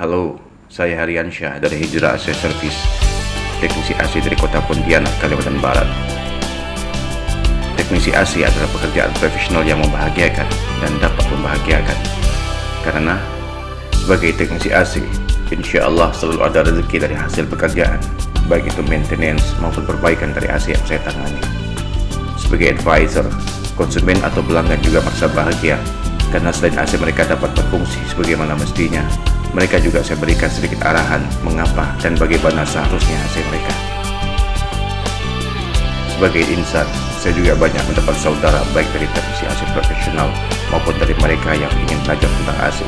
Halo, saya Haryansyah dari Hijrah AC Service, teknisi AC dari kota Pontianak, Kalimantan Barat. Teknisi AC adalah pekerjaan profesional yang membahagiakan dan dapat membahagiakan. Karena sebagai teknisi AC, insya Allah selalu ada rezeki dari hasil pekerjaan, baik itu maintenance maupun perbaikan dari AC yang saya tangani. Sebagai advisor, konsumen atau pelanggan juga merasa bahagia karena selain AC mereka dapat berfungsi sebagaimana mestinya, mereka juga saya berikan sedikit arahan mengapa dan bagaimana seharusnya AC mereka. Sebagai insan, saya juga banyak mendapat saudara baik dari teknisi AC profesional maupun dari mereka yang ingin belajar tentang AC.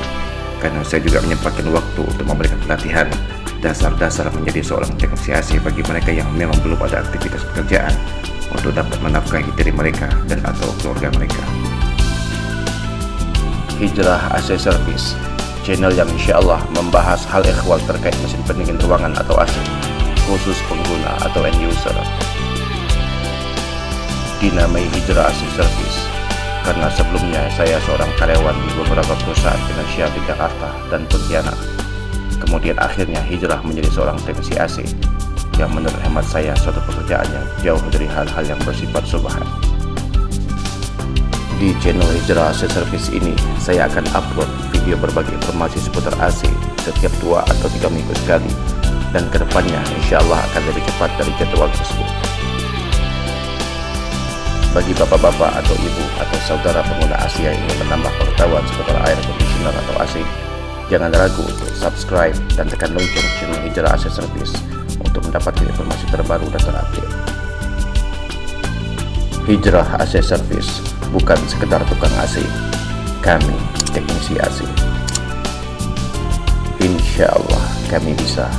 Karena saya juga menyempatkan waktu untuk memberikan pelatihan dasar-dasar menjadi seorang teknisi AC bagi mereka yang memang belum ada aktivitas pekerjaan untuk dapat menafkahi diri mereka dan atau keluarga mereka. Hijrah AC Service channel yang insya Allah membahas hal ikhwal terkait mesin pendingin ruangan atau AC khusus pengguna atau end user. Dinamai Hijrah AC Service. Karena sebelumnya saya seorang karyawan di beberapa perusahaan finansial di Jakarta dan Pontianak. Kemudian akhirnya hijrah menjadi seorang teknisi AC yang menurut hemat saya suatu pekerjaan yang jauh dari hal-hal yang bersifat subhan. Di channel Hijrah AC Service ini saya akan upload video berbagi informasi seputar AC setiap dua atau tiga minggu sekali dan ke depannya insya Allah akan lebih cepat dari jadwal tersebut. Bagi bapak-bapak atau ibu atau saudara pengguna AC yang ingin menambah pengetahuan seputar air conditioner atau AC, jangan ragu untuk subscribe dan tekan lonceng channel Hijrah AC Service untuk mendapatkan informasi terbaru dan terupdate. Hijrah AC Service bukan sekedar tukang AC, kami teknisi AC. Insya Allah kami bisa